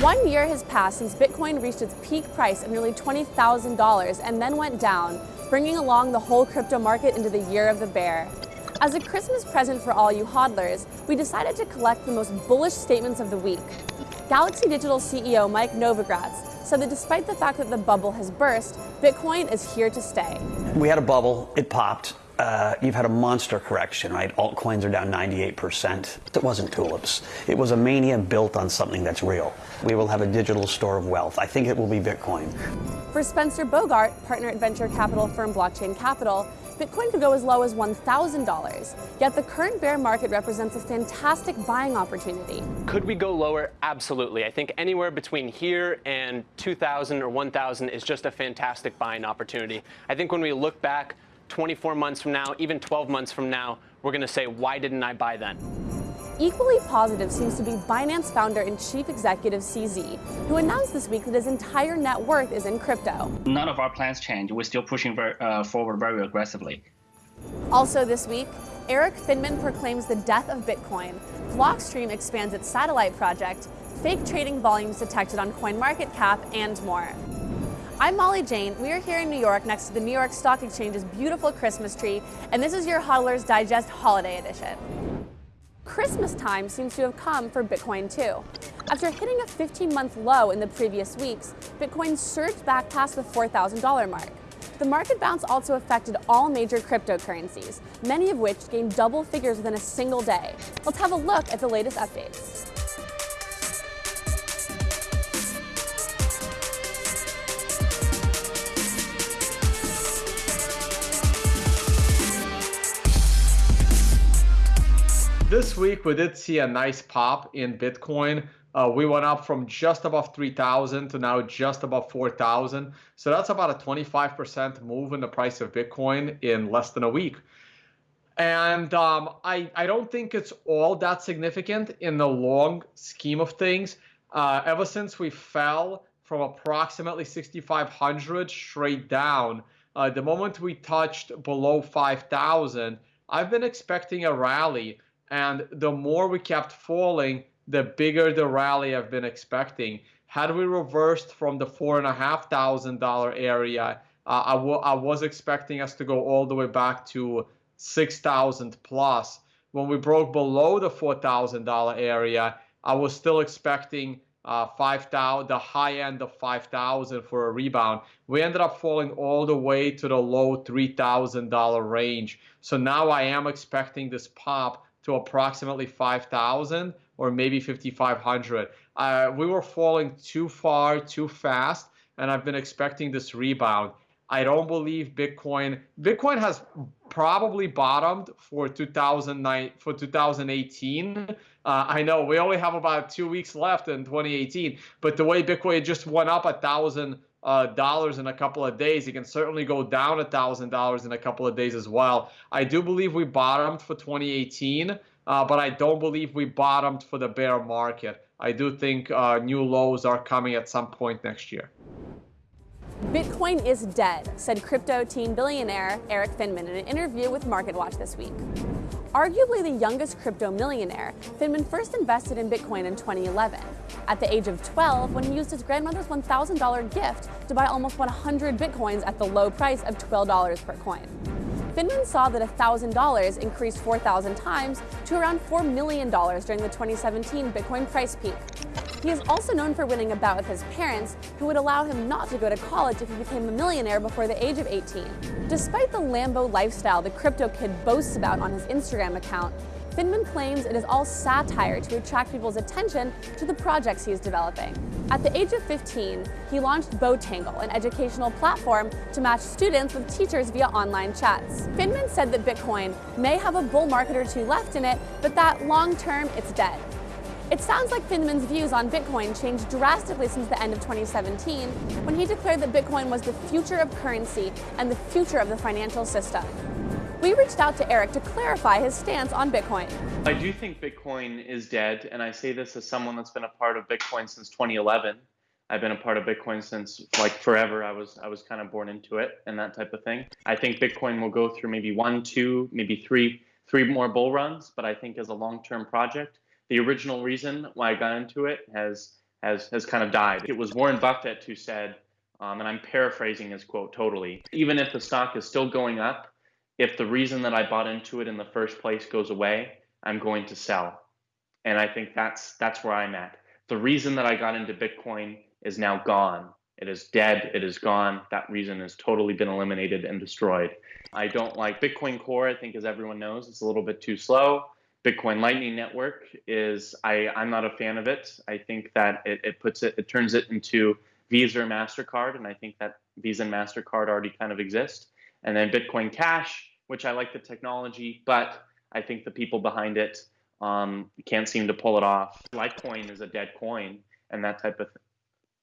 One year has passed since Bitcoin reached its peak price of nearly $20,000 and then went down, bringing along the whole crypto market into the year of the bear. As a Christmas present for all you hodlers, we decided to collect the most bullish statements of the week. Galaxy Digital CEO Mike Novogratz said that despite the fact that the bubble has burst, Bitcoin is here to stay. We had a bubble, it popped, uh, you've had a monster correction, right? Altcoins are down 98%. It wasn't tulips. It was a mania built on something that's real. We will have a digital store of wealth. I think it will be Bitcoin. For Spencer Bogart, partner at venture capital firm Blockchain Capital, Bitcoin could go as low as $1,000. Yet the current bear market represents a fantastic buying opportunity. Could we go lower? Absolutely. I think anywhere between here and 2,000 or 1,000 is just a fantastic buying opportunity. I think when we look back 24 months from now, even 12 months from now, we're going to say, why didn't I buy then? Equally positive seems to be Binance founder and chief executive CZ, who announced this week that his entire net worth is in crypto. None of our plans change. We're still pushing very, uh, forward very aggressively. Also this week, Erik Finman proclaims the death of Bitcoin, Blockstream expands its satellite project, fake trading volumes detected on CoinMarketCap, and more. I'm Molly Jane. We are here in New York next to the New York Stock Exchange's beautiful Christmas tree, and this is your Hodler's Digest Holiday Edition. Christmas time seems to have come for Bitcoin too. After hitting a 15-month low in the previous weeks, Bitcoin surged back past the $4,000 mark. The market bounce also affected all major cryptocurrencies, many of which gained double figures within a single day. Let's have a look at the latest updates. This week we did see a nice pop in Bitcoin. Uh, we went up from just above 3,000 to now just above 4,000. So that's about a 25% move in the price of Bitcoin in less than a week. And um, I, I don't think it's all that significant in the long scheme of things. Uh, ever since we fell from approximately 6,500 straight down, uh, the moment we touched below 5,000, I've been expecting a rally and the more we kept falling, the bigger the rally I've been expecting. Had we reversed from the four and a half thousand dollar area, uh, I, was expecting us to go all the way back to six thousand plus. When we broke below the four thousand dollar area, I was still expecting uh, 5,000, the high end of 5,000 for a rebound. We ended up falling all the way to the low $3,000 range. So now I am expecting this pop to approximately 5,000 or maybe 5,500. Uh, we were falling too far, too fast, and I've been expecting this rebound. I don't believe Bitcoin. Bitcoin has probably bottomed for 2009 for 2018. Uh, I know we only have about two weeks left in 2018, but the way Bitcoin just went up a thousand uh, dollars in a couple of days. It can certainly go down a thousand dollars in a couple of days as well. I do believe we bottomed for 2018, uh, but I don't believe we bottomed for the bear market. I do think uh, new lows are coming at some point next year. Bitcoin is dead, said crypto teen billionaire Erik Finman in an interview with MarketWatch this week. Arguably the youngest crypto millionaire, Finman first invested in Bitcoin in 2011. At the age of 12, when he used his grandmother's $1,000 gift to buy almost 100 Bitcoins at the low price of $12 per coin. Finman saw that $1,000 increased 4,000 times to around $4 million during the 2017 Bitcoin price peak. He is also known for winning a bout with his parents, who would allow him not to go to college if he became a millionaire before the age of 18. Despite the Lambo lifestyle the crypto kid boasts about on his Instagram account, Finman claims it is all satire to attract people's attention to the projects he is developing. At the age of 15, he launched Botangle, an educational platform to match students with teachers via online chats. Finman said that Bitcoin may have a bull market or two left in it, but that long term, it's dead. It sounds like Finman's views on Bitcoin changed drastically since the end of 2017, when he declared that Bitcoin was the future of currency and the future of the financial system. We reached out to Erik to clarify his stance on Bitcoin. I do think Bitcoin is dead, and I say this as someone that's been a part of Bitcoin since 2011. I've been a part of Bitcoin since like forever. I was I was kind of born into it and that type of thing. I think Bitcoin will go through maybe one, two, maybe three, three more bull runs. But I think as a long-term project, the original reason why I got into it has has has kind of died. It was Warren Buffett who said, um, and I'm paraphrasing his quote totally. Even if the stock is still going up, if the reason that I bought into it in the first place goes away, I'm going to sell. And I think that's that's where I'm at. The reason that I got into Bitcoin is now gone. It is dead. It is gone. That reason has totally been eliminated and destroyed. I don't like Bitcoin Core. I think, as everyone knows, it's a little bit too slow. Bitcoin Lightning Network is I I'm not a fan of it. I think that it, it puts it it turns it into Visa or Mastercard, and I think that Visa and Mastercard already kind of exist. And then Bitcoin Cash, which I like the technology, but I think the people behind it um, can't seem to pull it off. Litecoin is a dead coin, and that type of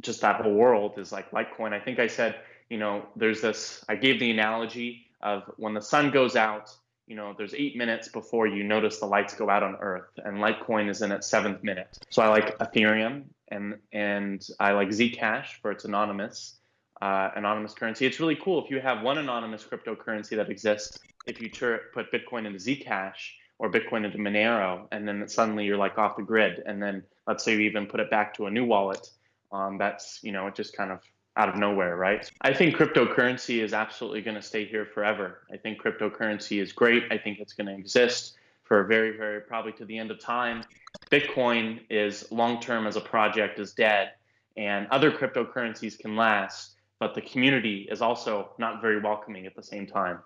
just that whole world is like Litecoin. I think I said, you know, there's this. I gave the analogy of when the sun goes out. You know, there's eight minutes before you notice the lights go out on Earth, and Litecoin is in its seventh minute. So I like Ethereum, and and I like Zcash for its anonymous uh, anonymous currency. It's really cool if you have one anonymous cryptocurrency that exists. If you put Bitcoin into Zcash or Bitcoin into Monero, and then suddenly you're like off the grid, and then let's say you even put it back to a new wallet um, that's you know it just kind of out of nowhere, right? I think cryptocurrency is absolutely going to stay here forever. I think cryptocurrency is great. I think it's going to exist for very, very probably to the end of time. Bitcoin is long term as a project is dead, and other cryptocurrencies can last, but the community is also not very welcoming at the same time.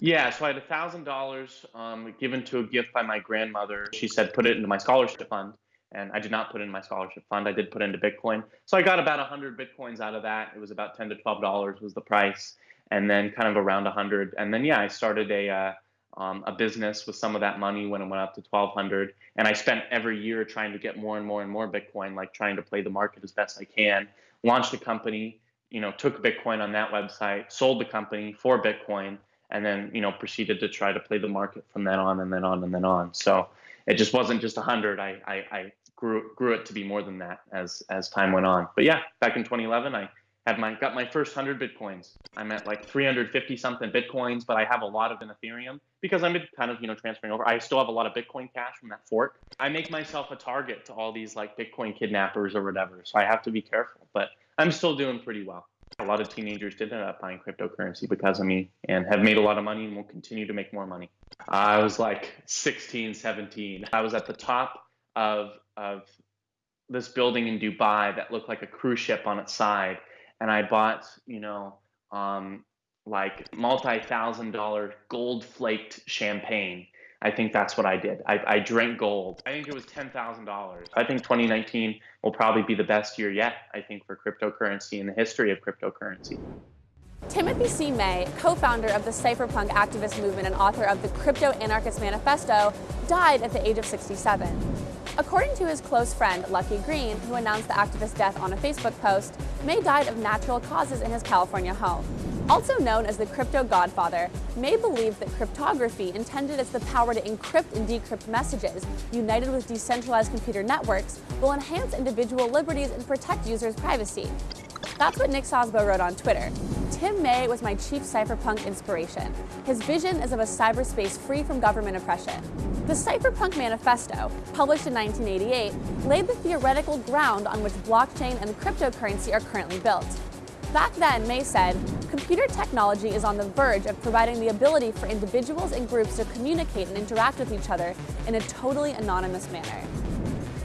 Yeah, so I had a thousand dollars um, given to a gift by my grandmother. She said, put it into my scholarship fund and I did not put in my scholarship fund. I did put into Bitcoin. So I got about 100 Bitcoins out of that. It was about 10 to 12 dollars was the price, and then kind of around 100. And then yeah, I started a uh, um, a business with some of that money when it went up to 1200. And I spent every year trying to get more and more and more Bitcoin, like trying to play the market as best I can. Launched a company, you know, took Bitcoin on that website, sold the company for Bitcoin, and then you know proceeded to try to play the market from then on and then on and then on. So it just wasn't just 100. I, I, I grew grew it to be more than that as as time went on. But yeah, back in 2011, I had my got my first 100 bitcoins. I'm at like 350 something bitcoins, but I have a lot of in Ethereum because I'm kind of you know transferring over. I still have a lot of Bitcoin Cash from that fork. I make myself a target to all these like Bitcoin kidnappers or whatever, so I have to be careful. But I'm still doing pretty well. A lot of teenagers did end up buying cryptocurrency because of me and have made a lot of money and will continue to make more money. I was like 16, 17. I was at the top of of this building in Dubai that looked like a cruise ship on its side, and I bought you know um, like multi thousand dollar gold flaked champagne. I think that's what I did. I, I drank gold. I think it was ten thousand dollars. I think 2019 will probably be the best year yet. I think for cryptocurrency in the history of cryptocurrency. Timothy C. May, co-founder of the cypherpunk activist movement and author of the Crypto Anarchist Manifesto, died at the age of 67. According to his close friend, Lucky Green, who announced the activist's death on a Facebook post, May died of natural causes in his California home. Also known as the crypto godfather, May believed that cryptography, intended as the power to encrypt and decrypt messages, united with decentralized computer networks, will enhance individual liberties and protect users' privacy. That's what Nick Szabo wrote on Twitter. Tim May was my chief cypherpunk inspiration. His vision is of a cyberspace free from government oppression. The Cypherpunk Manifesto, published in 1988, laid the theoretical ground on which blockchain and cryptocurrency are currently built. Back then, May said, computer technology is on the verge of providing the ability for individuals and groups to communicate and interact with each other in a totally anonymous manner.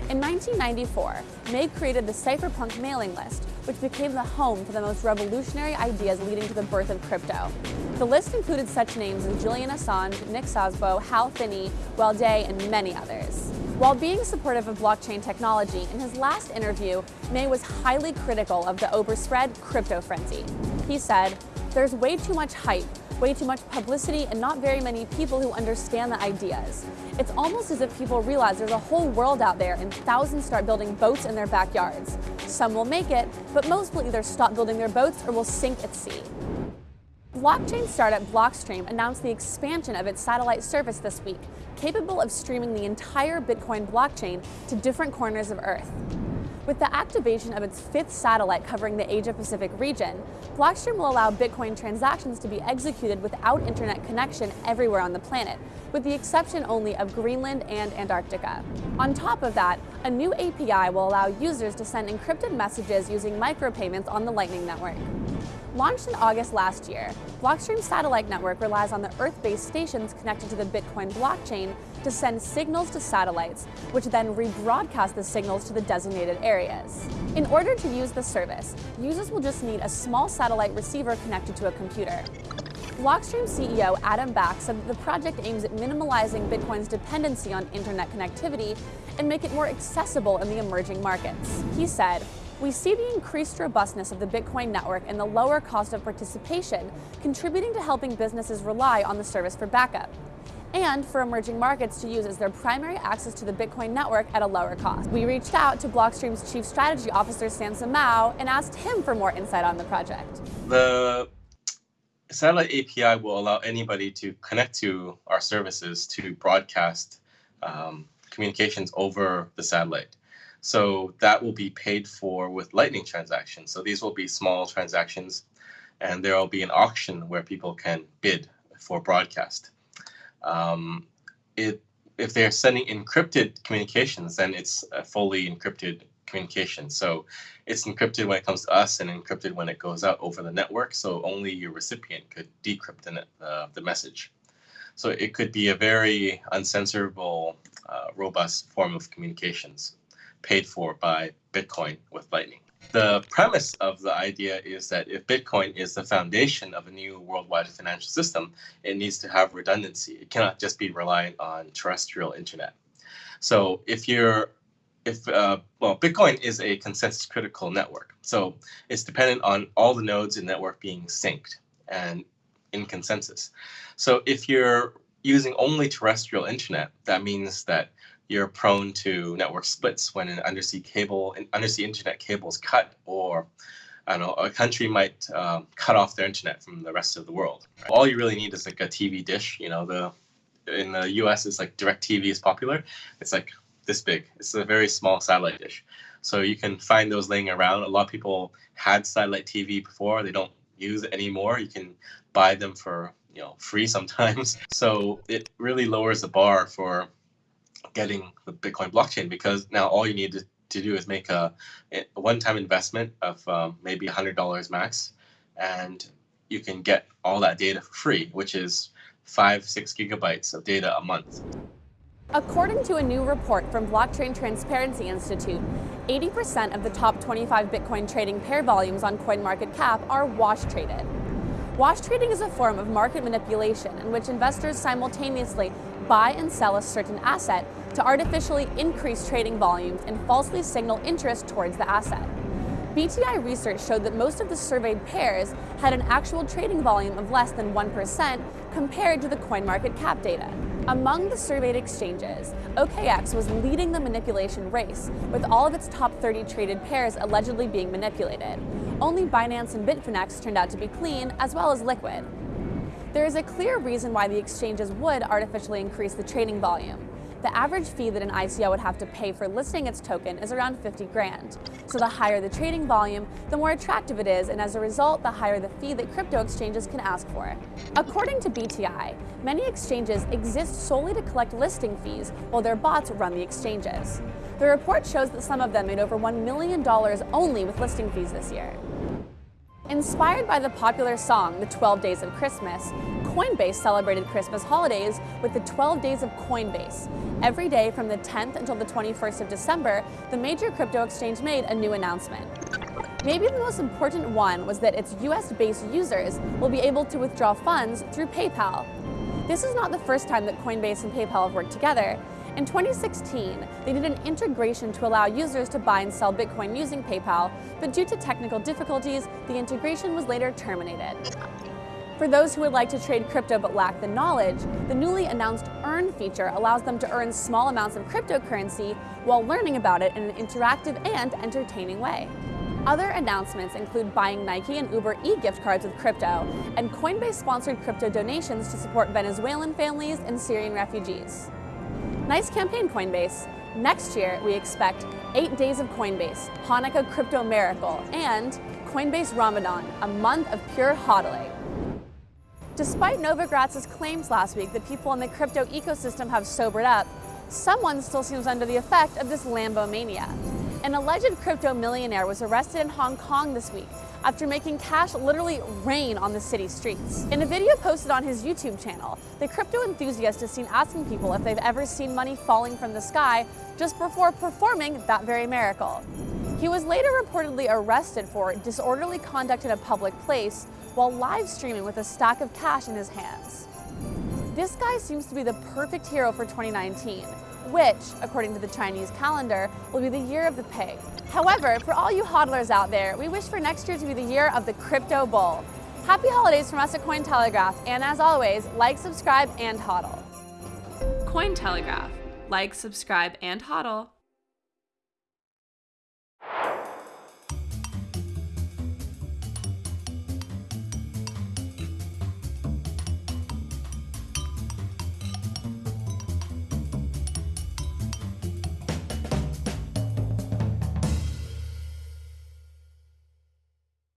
In 1994, May created the Cypherpunk mailing list, which became the home for the most revolutionary ideas leading to the birth of crypto. The list included such names as Julian Assange, Nick Szabo, Hal Finney, Dai, and many others. While being supportive of blockchain technology, in his last interview, May was highly critical of the overspread crypto frenzy. He said, there's way too much hype, way too much publicity, and not very many people who understand the ideas. It's almost as if people realize there's a whole world out there and thousands start building boats in their backyards. Some will make it, but most will either stop building their boats or will sink at sea. Blockchain startup Blockstream announced the expansion of its satellite service this week, capable of streaming the entire Bitcoin blockchain to different corners of Earth. With the activation of its fifth satellite covering the Asia-Pacific region, Blockstream will allow Bitcoin transactions to be executed without internet connection everywhere on the planet, with the exception only of Greenland and Antarctica. On top of that, a new API will allow users to send encrypted messages using micropayments on the Lightning Network. Launched in August last year, Blockstream's satellite network relies on the Earth-based stations connected to the Bitcoin blockchain to send signals to satellites, which then rebroadcast the signals to the designated areas. In order to use the service, users will just need a small satellite receiver connected to a computer. Blockstream CEO Adam Back said that the project aims at minimalizing Bitcoin's dependency on internet connectivity and make it more accessible in the emerging markets. He said, we see the increased robustness of the Bitcoin network and the lower cost of participation contributing to helping businesses rely on the service for backup and for emerging markets to use as their primary access to the Bitcoin network at a lower cost. We reached out to Blockstream's Chief Strategy Officer Samson Mow and asked him for more insight on the project. The satellite API will allow anybody to connect to our services to broadcast um, communications over the satellite. So that will be paid for with Lightning transactions. So these will be small transactions, and there will be an auction where people can bid for broadcast. Um, it, if they're sending encrypted communications, then it's a fully encrypted communication. So it's encrypted when it comes to us and encrypted when it goes out over the network. So only your recipient could decrypt the, uh, the message. So it could be a very uncensorable, uh, robust form of communications paid for by Bitcoin with Lightning. The premise of the idea is that if Bitcoin is the foundation of a new worldwide financial system, it needs to have redundancy. It cannot just be reliant on terrestrial internet. So if you're if uh, well, Bitcoin is a consensus critical network, so it's dependent on all the nodes in network being synced and in consensus. So if you're using only terrestrial internet, that means that you're prone to network splits when an undersea cable, an undersea internet cable is cut, or I don't know, a country might um, cut off their internet from the rest of the world. Right? All you really need is like a TV dish. You know, the in the U.S. it's like DirecTV is popular. It's like this big. It's a very small satellite dish. So you can find those laying around. A lot of people had satellite TV before. They don't use it anymore. You can buy them for you know free sometimes. So it really lowers the bar for getting the Bitcoin blockchain because now all you need to, to do is make a, a one-time investment of um, maybe $100 max, and you can get all that data for free, which is five, six gigabytes of data a month. According to a new report from Blockchain Transparency Institute, 80% of the top 25 Bitcoin trading pair volumes on CoinMarketCap are wash traded. Wash trading is a form of market manipulation in which investors simultaneously buy and sell a certain asset to artificially increase trading volumes and falsely signal interest towards the asset. BTI research showed that most of the surveyed pairs had an actual trading volume of less than 1% compared to the CoinMarketCap data. Among the surveyed exchanges, OKEx was leading the manipulation race, with all of its top 30 traded pairs allegedly being manipulated. Only Binance and Bitfinex turned out to be clean, as well as Liquid. There is a clear reason why the exchanges would artificially increase the trading volume. The average fee that an ICO would have to pay for listing its token is around 50 grand. So the higher the trading volume, the more attractive it is, and as a result, the higher the fee that crypto exchanges can ask for. According to BTI, many exchanges exist solely to collect listing fees, while their bots run the exchanges. The report shows that some of them made over $1 million only with listing fees this year. Inspired by the popular song, The 12 Days of Christmas, Coinbase celebrated Christmas holidays with the 12 Days of Coinbase. Every day from the 10th until the 21st of December, the major crypto exchange made a new announcement. Maybe the most important one was that its US-based users will be able to withdraw funds through PayPal. This is not the first time that Coinbase and PayPal have worked together. In 2016, they did an integration to allow users to buy and sell Bitcoin using PayPal, but due to technical difficulties, the integration was later terminated. For those who would like to trade crypto but lack the knowledge, the newly announced Earn feature allows them to earn small amounts of cryptocurrency while learning about it in an interactive and entertaining way. Other announcements include buying Nike and Uber e-gift cards with crypto, and Coinbase-sponsored crypto donations to support Venezuelan families and Syrian refugees. Nice campaign, Coinbase. Next year, we expect eight days of Coinbase, Hanukkah crypto miracle, and Coinbase Ramadan, a month of pure hodling. Despite Novogratz's claims last week that people in the crypto ecosystem have sobered up, someone still seems under the effect of this Lambo mania. An alleged crypto millionaire was arrested in Hong Kong this week after making cash literally rain on the city streets. In a video posted on his YouTube channel, the crypto enthusiast is seen asking people if they've ever seen money falling from the sky just before performing that very miracle. He was later reportedly arrested for disorderly conduct in a public place while live streaming with a stack of cash in his hands. This guy seems to be the perfect hero for 2019 which, according to the Chinese calendar, will be the year of the pig. However, for all you hodlers out there, we wish for next year to be the year of the crypto bull. Happy holidays from us at Cointelegraph, and as always, like, subscribe, and hodl. Cointelegraph. Like, subscribe, and hodl.